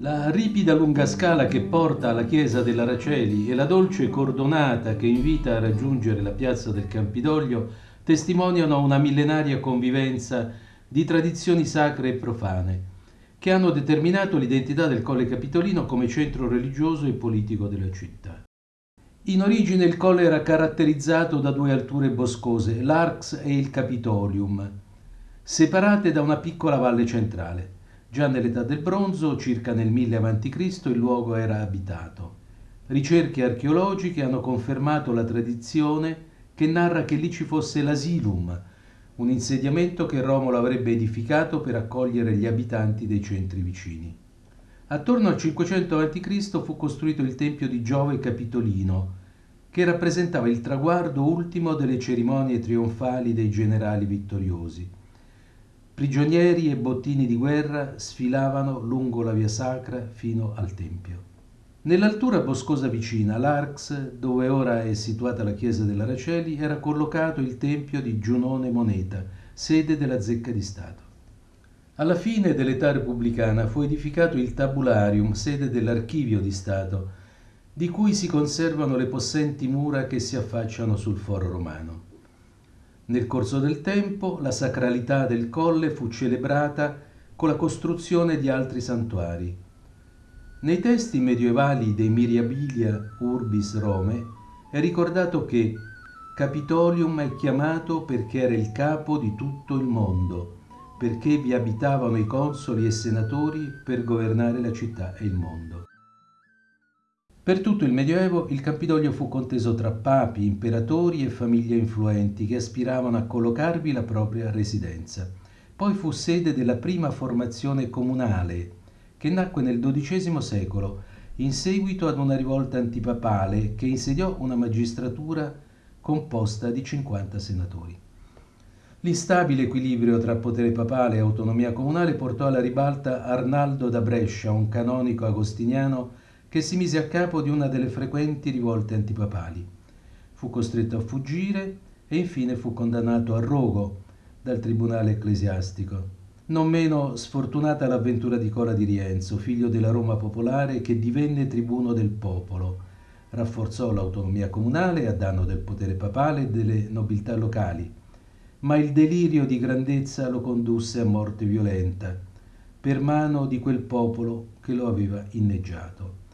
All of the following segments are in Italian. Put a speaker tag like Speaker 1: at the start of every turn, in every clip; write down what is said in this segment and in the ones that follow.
Speaker 1: La ripida lunga scala che porta alla chiesa dell'Araceli e la dolce cordonata che invita a raggiungere la piazza del Campidoglio testimoniano una millenaria convivenza di tradizioni sacre e profane che hanno determinato l'identità del Colle Capitolino come centro religioso e politico della città. In origine il colle era caratterizzato da due alture boscose, l'Arx e il Capitolium, separate da una piccola valle centrale. Già nell'età del bronzo, circa nel 1000 a.C., il luogo era abitato. Ricerche archeologiche hanno confermato la tradizione che narra che lì ci fosse l'asilum, un insediamento che Romolo avrebbe edificato per accogliere gli abitanti dei centri vicini. Attorno al 500 a.C. fu costruito il tempio di Giove Capitolino, che rappresentava il traguardo ultimo delle cerimonie trionfali dei generali vittoriosi. Prigionieri e bottini di guerra sfilavano lungo la via sacra fino al tempio. Nell'altura boscosa vicina, l'Arx, dove ora è situata la chiesa dell'Araceli, era collocato il tempio di Giunone Moneta, sede della zecca di Stato. Alla fine dell'età repubblicana fu edificato il Tabularium, sede dell'Archivio di Stato, di cui si conservano le possenti mura che si affacciano sul foro romano. Nel corso del tempo la sacralità del colle fu celebrata con la costruzione di altri santuari. Nei testi medievali dei Miriabilia Urbis Rome è ricordato che Capitolium è chiamato perché era il capo di tutto il mondo, perché vi abitavano i consoli e senatori per governare la città e il mondo. Per tutto il Medioevo il Campidoglio fu conteso tra papi, imperatori e famiglie influenti che aspiravano a collocarvi la propria residenza. Poi fu sede della prima formazione comunale, che nacque nel XII secolo, in seguito ad una rivolta antipapale che insediò una magistratura composta di 50 senatori. L'instabile equilibrio tra potere papale e autonomia comunale portò alla ribalta Arnaldo da Brescia, un canonico agostiniano che si mise a capo di una delle frequenti rivolte antipapali. Fu costretto a fuggire e infine fu condannato a rogo dal tribunale ecclesiastico. Non meno sfortunata l'avventura di Cola di Rienzo, figlio della Roma popolare che divenne tribuno del popolo. Rafforzò l'autonomia comunale a danno del potere papale e delle nobiltà locali, ma il delirio di grandezza lo condusse a morte violenta, per mano di quel popolo che lo aveva inneggiato.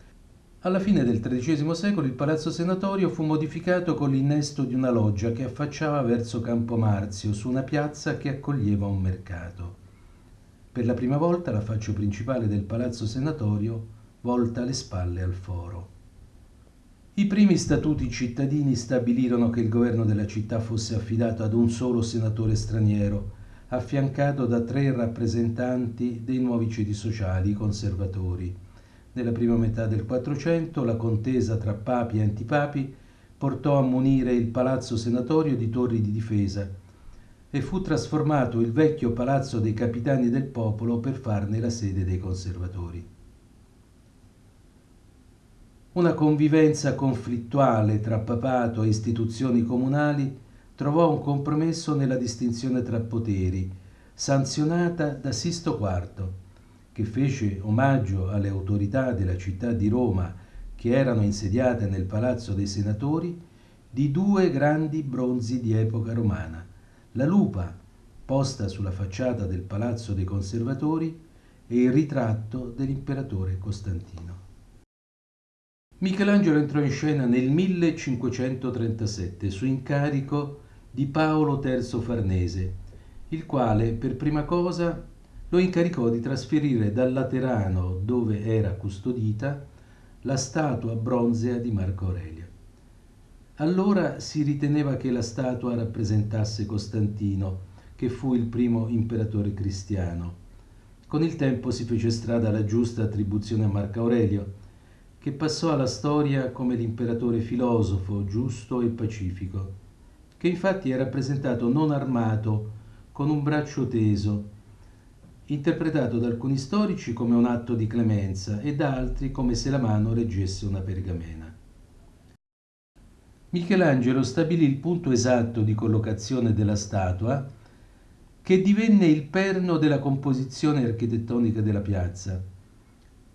Speaker 1: Alla fine del XIII secolo il palazzo senatorio fu modificato con l'innesto di una loggia che affacciava verso Campo Marzio, su una piazza che accoglieva un mercato. Per la prima volta la faccia principale del palazzo senatorio volta le spalle al foro. I primi statuti cittadini stabilirono che il governo della città fosse affidato ad un solo senatore straniero, affiancato da tre rappresentanti dei nuovi ceti sociali, conservatori. Nella prima metà del Quattrocento la contesa tra papi e antipapi portò a munire il palazzo senatorio di torri di difesa e fu trasformato il vecchio palazzo dei capitani del popolo per farne la sede dei conservatori. Una convivenza conflittuale tra papato e istituzioni comunali trovò un compromesso nella distinzione tra poteri, sanzionata da Sisto IV che fece omaggio alle autorità della città di Roma che erano insediate nel Palazzo dei Senatori di due grandi bronzi di epoca romana, la lupa posta sulla facciata del Palazzo dei Conservatori e il ritratto dell'imperatore Costantino. Michelangelo entrò in scena nel 1537 su incarico di Paolo III Farnese, il quale per prima cosa lo incaricò di trasferire dal Laterano, dove era custodita, la statua bronzea di Marco Aurelio. Allora si riteneva che la statua rappresentasse Costantino, che fu il primo imperatore cristiano. Con il tempo si fece strada la giusta attribuzione a Marco Aurelio, che passò alla storia come l'imperatore filosofo, giusto e pacifico, che infatti è rappresentato non armato, con un braccio teso, interpretato da alcuni storici come un atto di clemenza e da altri come se la mano reggesse una pergamena. Michelangelo stabilì il punto esatto di collocazione della statua che divenne il perno della composizione architettonica della piazza,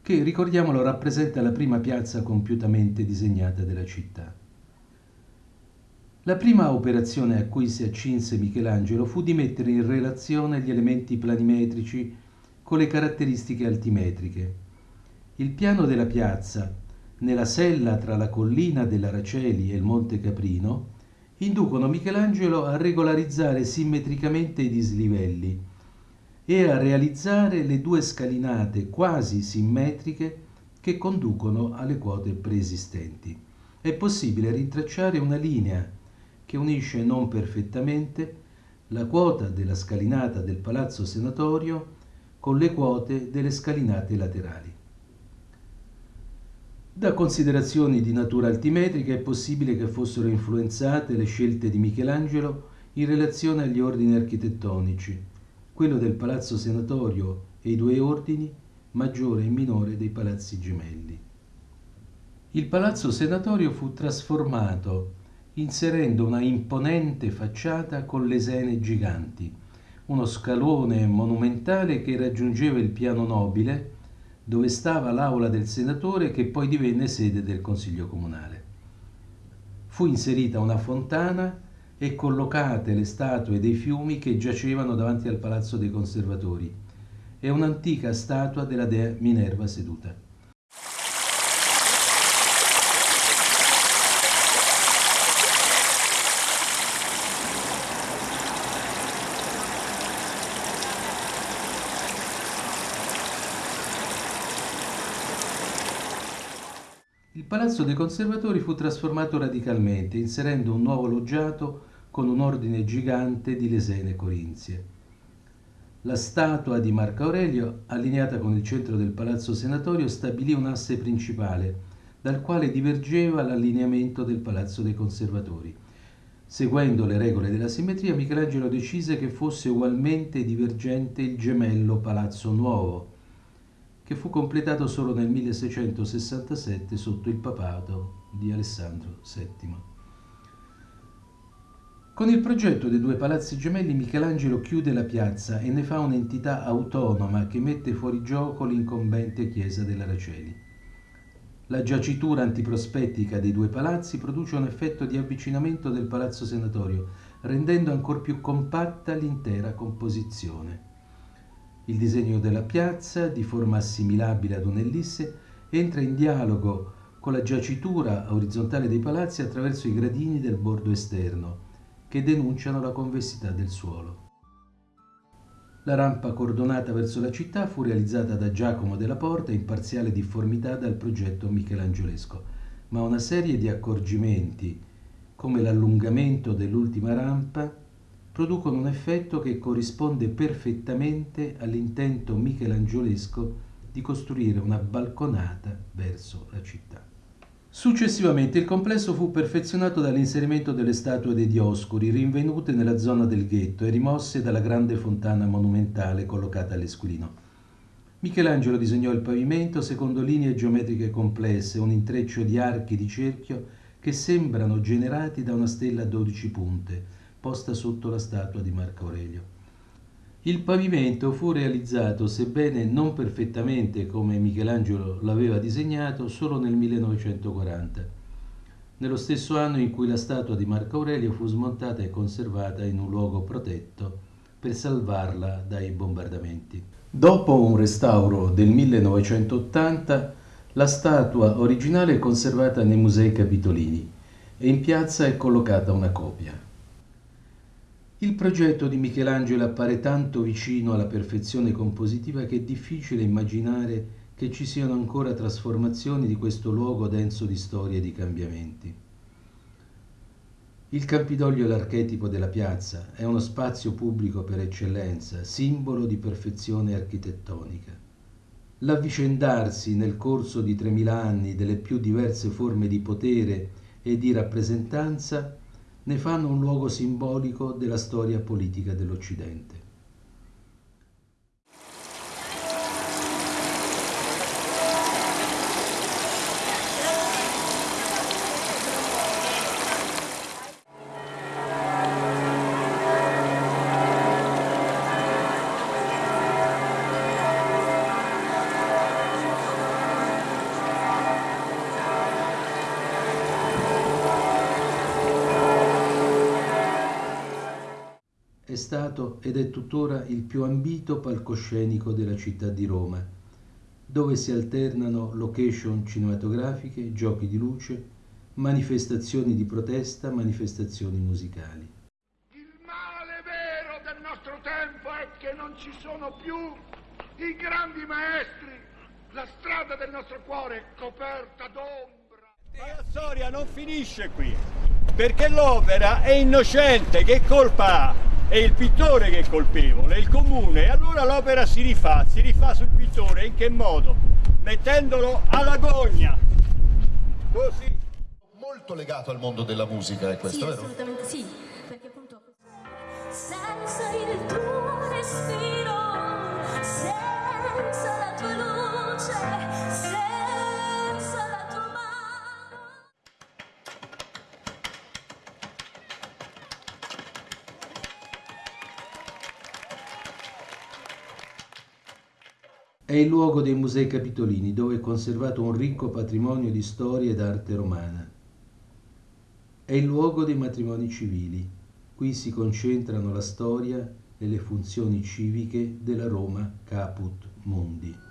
Speaker 1: che, ricordiamolo, rappresenta la prima piazza compiutamente disegnata della città. La prima operazione a cui si accinse Michelangelo fu di mettere in relazione gli elementi planimetrici con le caratteristiche altimetriche. Il piano della piazza, nella sella tra la collina dell'Araceli e il Monte Caprino, inducono Michelangelo a regolarizzare simmetricamente i dislivelli e a realizzare le due scalinate quasi simmetriche che conducono alle quote preesistenti. È possibile rintracciare una linea che unisce non perfettamente la quota della scalinata del Palazzo Senatorio con le quote delle scalinate laterali. Da considerazioni di natura altimetrica è possibile che fossero influenzate le scelte di Michelangelo in relazione agli ordini architettonici, quello del Palazzo Senatorio e i due ordini, maggiore e minore dei palazzi gemelli. Il Palazzo Senatorio fu trasformato inserendo una imponente facciata con lesene giganti, uno scalone monumentale che raggiungeva il piano nobile dove stava l'aula del senatore che poi divenne sede del Consiglio Comunale. Fu inserita una fontana e collocate le statue dei fiumi che giacevano davanti al Palazzo dei Conservatori e un'antica statua della dea Minerva seduta. Palazzo dei Conservatori fu trasformato radicalmente, inserendo un nuovo loggiato con un ordine gigante di lesene corinzie. La statua di Marco Aurelio, allineata con il centro del Palazzo Senatorio, stabilì un asse principale, dal quale divergeva l'allineamento del Palazzo dei Conservatori. Seguendo le regole della simmetria, Michelangelo decise che fosse ugualmente divergente il gemello Palazzo Nuovo, che fu completato solo nel 1667 sotto il papato di Alessandro VII. Con il progetto dei due palazzi gemelli Michelangelo chiude la piazza e ne fa un'entità autonoma che mette fuori gioco l'incombente chiesa dell'Araceli. La giacitura antiprospettica dei due palazzi produce un effetto di avvicinamento del palazzo senatorio, rendendo ancora più compatta l'intera composizione. Il disegno della piazza, di forma assimilabile ad un'ellisse, entra in dialogo con la giacitura orizzontale dei palazzi attraverso i gradini del bordo esterno, che denunciano la convessità del suolo. La rampa cordonata verso la città fu realizzata da Giacomo della Porta in parziale difformità dal progetto michelangiolesco, ma una serie di accorgimenti, come l'allungamento dell'ultima rampa, producono un effetto che corrisponde perfettamente all'intento michelangiolesco di costruire una balconata verso la città. Successivamente il complesso fu perfezionato dall'inserimento delle statue dei Dioscuri rinvenute nella zona del ghetto e rimosse dalla grande fontana monumentale collocata all'Esquilino. Michelangelo disegnò il pavimento secondo linee geometriche complesse, un intreccio di archi di cerchio che sembrano generati da una stella a 12 punte, posta sotto la statua di Marco Aurelio. Il pavimento fu realizzato, sebbene non perfettamente come Michelangelo l'aveva disegnato, solo nel 1940, nello stesso anno in cui la statua di Marco Aurelio fu smontata e conservata in un luogo protetto per salvarla dai bombardamenti. Dopo un restauro del 1980, la statua originale è conservata nei musei capitolini e in piazza è collocata una copia. Il progetto di Michelangelo appare tanto vicino alla perfezione compositiva che è difficile immaginare che ci siano ancora trasformazioni di questo luogo denso di storie e di cambiamenti. Il Campidoglio è l'archetipo della piazza, è uno spazio pubblico per eccellenza, simbolo di perfezione architettonica. L'avvicendarsi nel corso di 3000 anni delle più diverse forme di potere e di rappresentanza ne fanno un luogo simbolico della storia politica dell'Occidente. Stato ed è tuttora il più ambito palcoscenico della città di Roma, dove si alternano location cinematografiche, giochi di luce, manifestazioni di protesta, manifestazioni musicali.
Speaker 2: Il male vero del nostro tempo è che non ci sono più i grandi maestri, la strada del nostro cuore è coperta d'ombra.
Speaker 3: Ma la storia non finisce qui, perché l'opera è innocente, che colpa ha? È il pittore che è colpevole, è il comune, e allora l'opera si rifà, si rifà sul pittore, in che modo? Mettendolo alla gogna, così.
Speaker 4: Molto legato al mondo della musica, è questo,
Speaker 5: sì,
Speaker 4: vero?
Speaker 5: assolutamente sì, perché appunto
Speaker 1: il luogo dei Musei Capitolini, dove è conservato un ricco patrimonio di storia ed arte romana. È il luogo dei matrimoni civili. Qui si concentrano la storia e le funzioni civiche della Roma Caput Mundi.